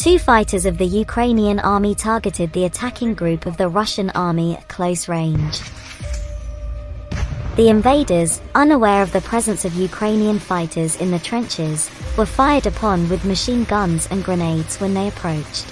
Two fighters of the Ukrainian army targeted the attacking group of the Russian army at close range. The invaders, unaware of the presence of Ukrainian fighters in the trenches, were fired upon with machine guns and grenades when they approached.